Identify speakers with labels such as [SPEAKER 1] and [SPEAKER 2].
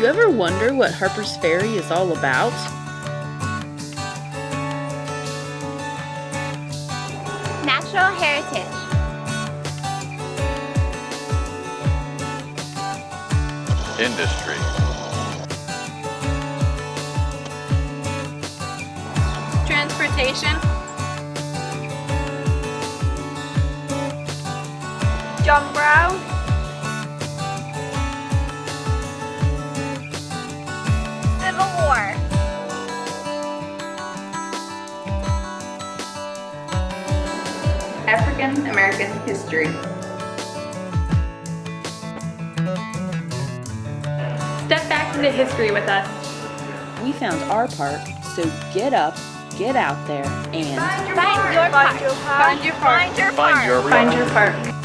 [SPEAKER 1] you ever wonder what Harper's Ferry is all about?
[SPEAKER 2] Natural heritage.
[SPEAKER 3] Industry.
[SPEAKER 4] Transportation.
[SPEAKER 2] John Brown.
[SPEAKER 4] African American history. Step back into history with us.
[SPEAKER 1] We found our park, so get up, get out there, and
[SPEAKER 2] Find your park. Find your park.
[SPEAKER 4] Find your park.
[SPEAKER 2] Find your
[SPEAKER 3] Find
[SPEAKER 2] park.
[SPEAKER 4] Find your park.